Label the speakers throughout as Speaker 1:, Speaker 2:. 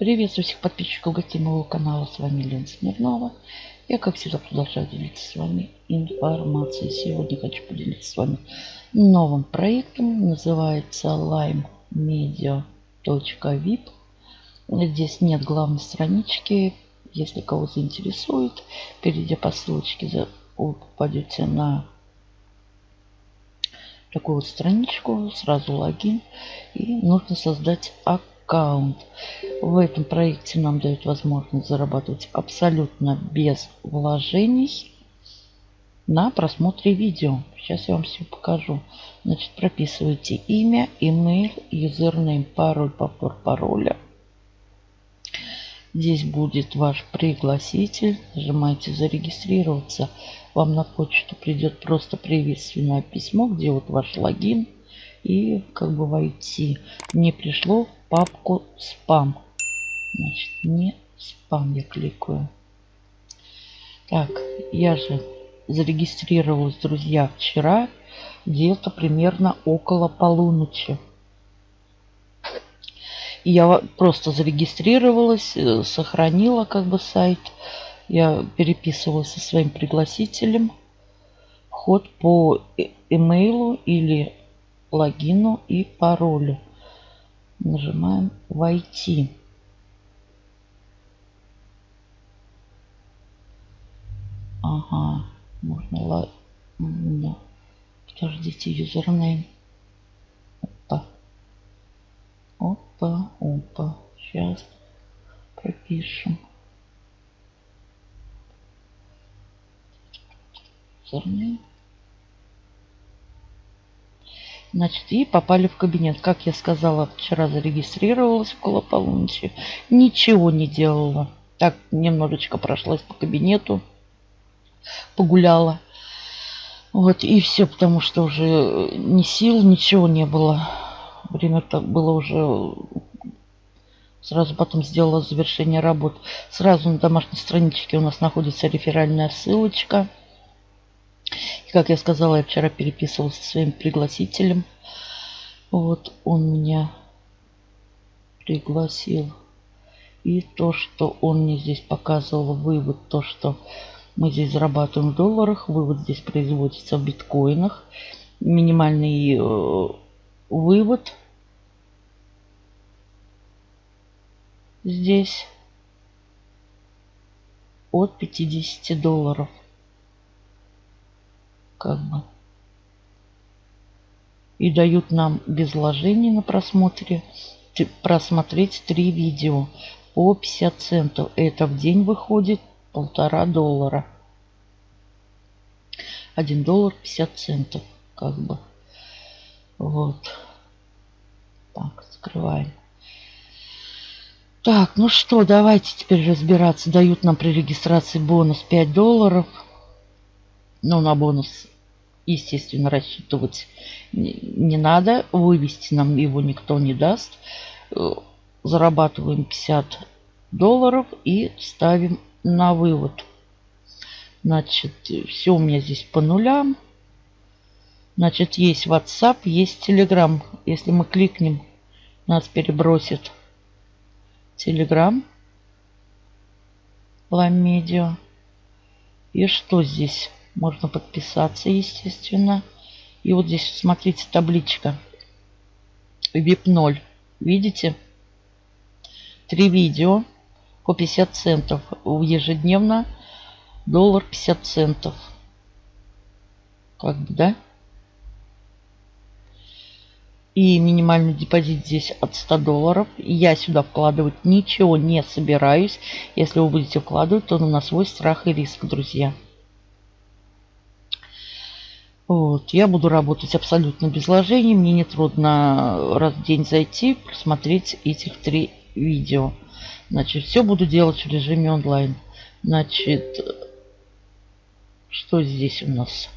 Speaker 1: Приветствую всех подписчиков гостей моего канала. С вами Лена Смирнова. Я, как всегда, продолжаю делиться с вами информацией. Сегодня хочу поделиться с вами новым проектом. Называется limemedia.vip. Здесь нет главной странички. Если кого заинтересует, перейдя по ссылочке, вы попадете на такую вот страничку, сразу логин. И нужно создать аккаунт. В этом проекте нам дают возможность зарабатывать абсолютно без вложений на просмотре видео. Сейчас я вам все покажу. Значит, прописывайте имя, email, юзернейм, пароль, повтор пароля. Здесь будет ваш пригласитель. Нажимаете зарегистрироваться. Вам на почту придет просто приветственное письмо, где вот ваш логин. И как бы войти. Мне пришло в папку спам. Значит, не спам я кликаю. Так, я же зарегистрировалась, друзья, вчера где-то примерно около полуночи. Я просто зарегистрировалась, э, сохранила как бы сайт. Я переписывалась со своим пригласителем. Вход по имейлу или логину и паролю. Нажимаем «Войти». Ага, можно ла... Подождите, юзернейм. Опа. Опа, опа. Сейчас пропишем. Юзернейм. Значит, и попали в кабинет. Как я сказала, вчера зарегистрировалась около полуночи. Ничего не делала. Так, немножечко прошлась по кабинету. Погуляла. Вот, и все, потому что уже ни сил, ничего не было. Время так было уже... Сразу потом сделала завершение работ. Сразу на домашней страничке у нас находится реферальная ссылочка. Как я сказала, я вчера переписывалась со своим пригласителем. Вот он меня пригласил. И то, что он мне здесь показывал, вывод, то, что мы здесь зарабатываем в долларах, вывод здесь производится в биткоинах. Минимальный э, вывод здесь от 50 долларов. Как бы. И дают нам без вложений на просмотре просмотреть три видео по 50 центов. Это в день выходит полтора доллара. Один доллар 50 центов. Как бы. Вот. Так, скрываем. Так, ну что, давайте теперь разбираться. Дают нам при регистрации бонус 5 долларов. Ну, на бонус, естественно, рассчитывать не надо. Вывести нам его никто не даст. Э, зарабатываем 50 долларов и ставим на вывод. Значит, все у меня здесь по нулям. Значит, есть WhatsApp, есть Telegram. Если мы кликнем, нас перебросит Telegram, Ламедио. И что здесь? Можно подписаться, естественно. И вот здесь, смотрите, табличка. VIP 0. Видите? Три видео по 50 центов. Ежедневно доллар 50 центов. Как бы, да? И минимальный депозит здесь от 100 долларов. Я сюда вкладывать ничего не собираюсь. Если вы будете вкладывать, то на свой страх и риск, друзья. Вот. Я буду работать абсолютно без вложений. Мне не трудно раз в день зайти, просмотреть этих три видео. Значит, все буду делать в режиме онлайн. Значит, что здесь у нас?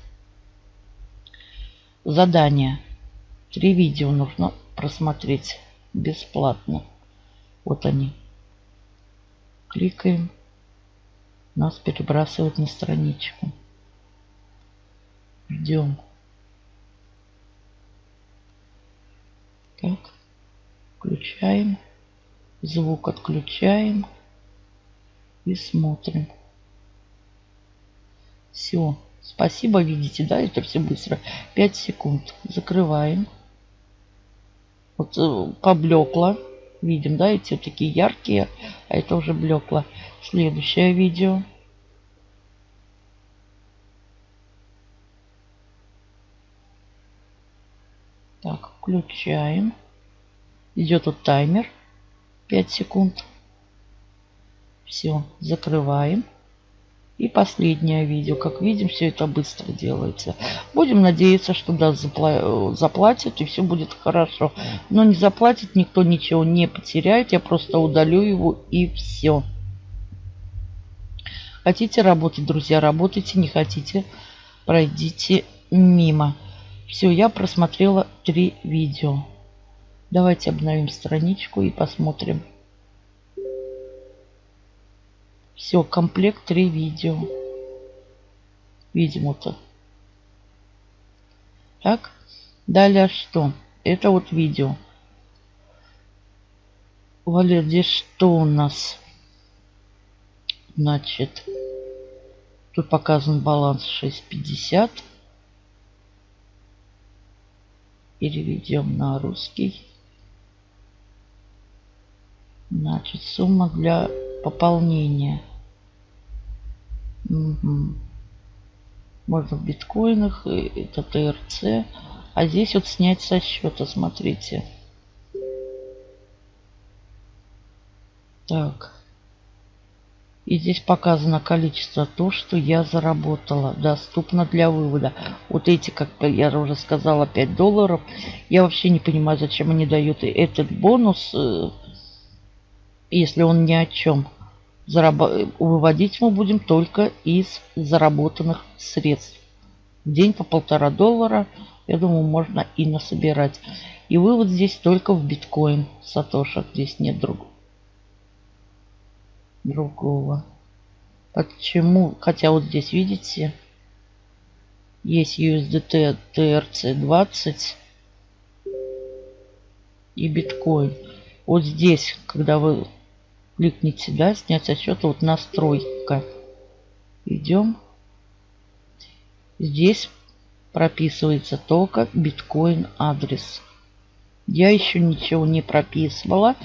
Speaker 1: Задание. Три видео нужно просмотреть бесплатно. Вот они. Кликаем. Нас перебрасывают на страничку. Ждем. Так. Включаем. Звук отключаем. И смотрим. Все. Спасибо, видите, да, это все быстро. 5 секунд. Закрываем. Вот э, поблекло. Видим, да, эти вот такие яркие, а это уже блекло. Следующее видео. Так, включаем. Идет вот таймер. 5 секунд. Все, закрываем. И последнее видео. Как видим, все это быстро делается. Будем надеяться, что да, запла заплатит и все будет хорошо. Но не заплатит, никто ничего не потеряет. Я просто удалю его и все. Хотите работать, друзья, работайте. Не хотите, пройдите мимо. Все, я просмотрела три видео. Давайте обновим страничку и посмотрим. Все, комплект три видео. Видим это. Так, далее что? Это вот видео. Валер, здесь что у нас? Значит, тут показан баланс 6.50. Переведем на русский. Значит, сумма для пополнения. Угу. Можно в биткоинах, это ТРЦ. А здесь вот снять со счета, смотрите. Так. И здесь показано количество то, что я заработала. Доступно для вывода. Вот эти, как я уже сказала, 5 долларов. Я вообще не понимаю, зачем они дают этот бонус, э, если он ни о чем. Зараб... Выводить мы будем только из заработанных средств. В день по полтора доллара, я думаю, можно и насобирать. И вывод здесь только в биткоин. Сатоша, здесь нет другого другого. Почему? Хотя вот здесь, видите, есть USDT TRC20 и биткоин. Вот здесь, когда вы кликните, да, снять со счета, вот настройка. Идем. Здесь прописывается только биткоин адрес. Я еще ничего не прописывала.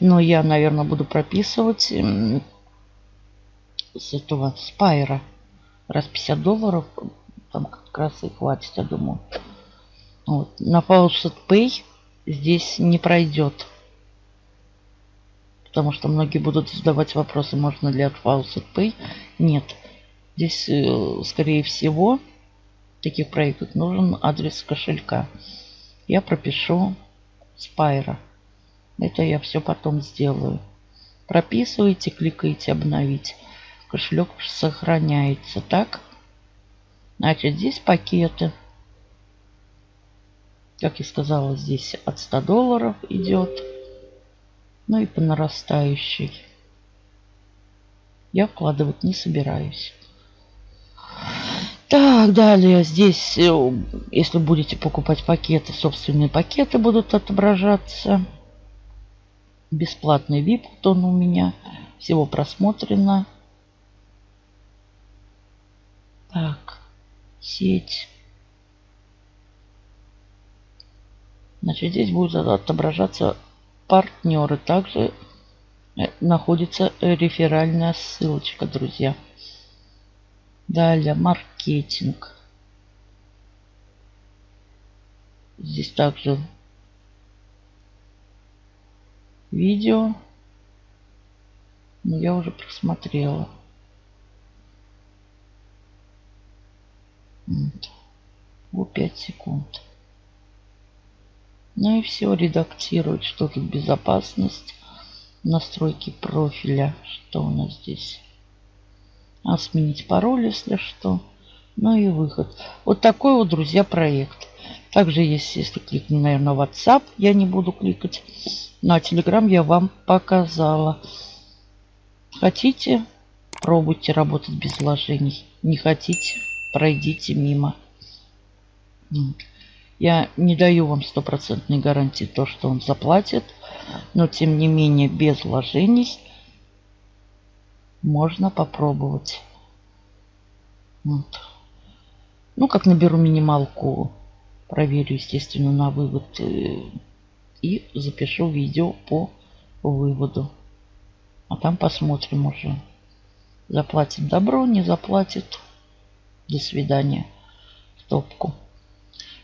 Speaker 1: Но я, наверное, буду прописывать с этого спайра. Раз 50 долларов, там как раз и хватит, я думаю. Вот. На Faucet Pay здесь не пройдет. Потому что многие будут задавать вопросы, можно ли от Faucet Pay. Нет. Здесь, э, скорее всего, таких проектах нужен адрес кошелька. Я пропишу Спайра. Это я все потом сделаю. Прописываете, кликаете обновить. Кошелек сохраняется. Так. Значит, здесь пакеты. Как я сказала, здесь от 100 долларов идет. Ну и по нарастающей. Я вкладывать не собираюсь. Так, далее здесь, э, если будете покупать пакеты, собственные пакеты будут отображаться. Бесплатный VIP он у меня. Всего просмотрено. Так, сеть. Значит, здесь будут отображаться партнеры. Также э, находится реферальная ссылочка, друзья. Далее маркетинг. Здесь также видео. Но я уже просмотрела. Вот. 5 секунд. Ну и все, редактировать, что тут безопасность, настройки профиля, что у нас здесь. А сменить пароль, если что. Ну и выход. Вот такой вот, друзья, проект. Также есть, если кликну, наверное, WhatsApp, я не буду кликать. На Telegram я вам показала. Хотите, пробуйте работать без вложений. Не хотите, пройдите мимо. Я не даю вам стопроцентной гарантии то, что он заплатит. Но тем не менее без вложений можно попробовать. Вот. Ну, как наберу минималку, проверю, естественно, на вывод э, и запишу видео по выводу. А там посмотрим уже. Заплатит добро, не заплатит. До свидания. В топку.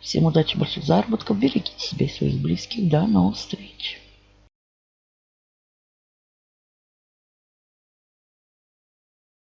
Speaker 1: Всем удачи, больших заработков. Берегите себя и своих близких. До новых встреч.